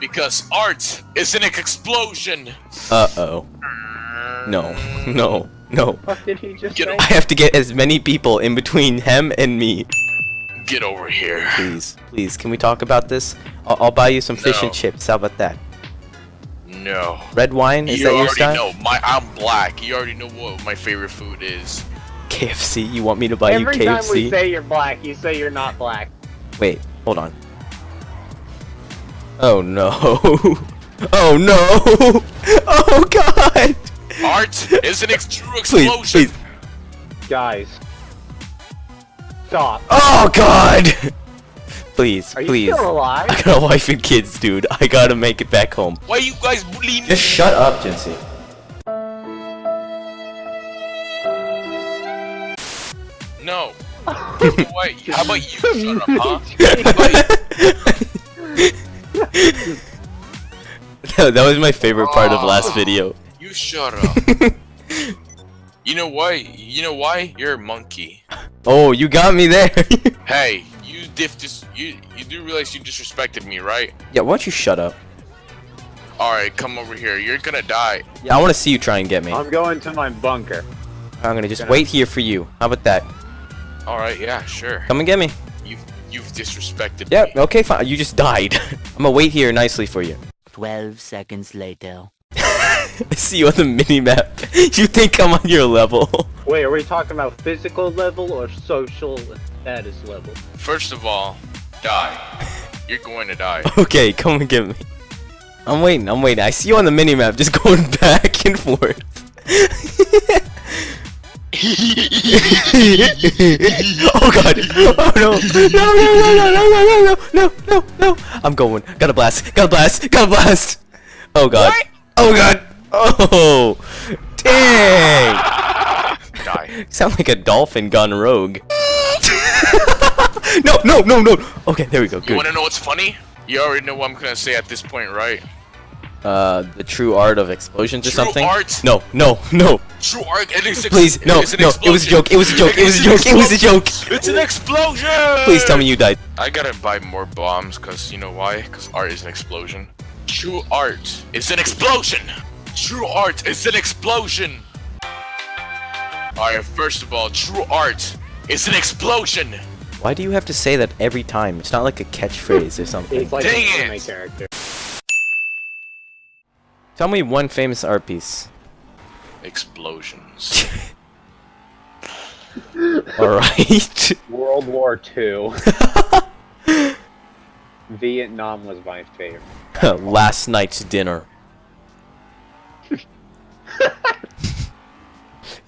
Because art is an explosion. Uh-oh. No. No. No. What did he just Get say? I have to get as many people in between him and me. Get over here. Please. Please, can we talk about this? I'll, I'll buy you some fish No. and chips. How about that? No. Red wine? Is you that your already style? know. My I'm black. You already know what my favorite food is. KFC? You want me to buy you case? Every time KFC? we say you're black, you say you're not black. Wait, hold on. Oh no. Oh no. Oh god. Art is an ex- true explosion. please. Guys. Stop. Oh god. Please, Are you please. still alive? I got a wife and kids, dude. I gotta make it back home. Why are you guys bullying me? Just shut up, Jinsey. No. Wait, how about you shut up, huh? How that was my favorite part of last oh. video. You shut up. you know why? You know why? You're a monkey. Oh, you got me there. Hey, you diff dis- you you do realize you disrespected me, right? yeah, why don't you shut up? Alright, come over here. You're gonna die. Yeah, I want to see you try and get me. I'm going to my bunker. I'm gonna just wait here for you. How about that? Alright, yeah, sure. Come and get me. You've you've disrespected Yeah, me. okay, fine. You just died. I'm gonna wait here nicely for you. 12 seconds later. I see you on the mini-map. You think I'm on your level. Wait, are we talking about physical level or social status level? First of all, die. You're going to die. Okay, come and get me. I'm waiting, I'm waiting. I see you on the mini-map just going back and forth. Oh god! Oh no! No no no no no no no no no no! I'm going. Got a blast! Got a blast! Got a blast! Oh god! What? Oh god! Oh! Dang! die. Sound like a dolphin gone rogue. no no no no! Okay, there we go. You wanna know what's funny? You already know what I'm gonna say at this point, right? Uh, the true art of explosions or something? art? No, no, no. True art. It is Please, no, is an no. It was a joke. It was a joke. It was a joke. an It was a joke. It's an explosion. Please tell me you died. I gotta buy more bombs, cause you know why? Cause art is an explosion. True art is an explosion. True art is an explosion. Alright, first of all, true art is an explosion. Why do you have to say that every time? It's not like a catchphrase or something. It's like Dang an anime it. character. Tell me one famous art piece. Explosions. Alright. World War II. Vietnam was my favorite. Last night's dinner.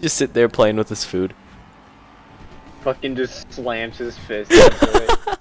Just sit there playing with his food. Fucking just slams his fist into it.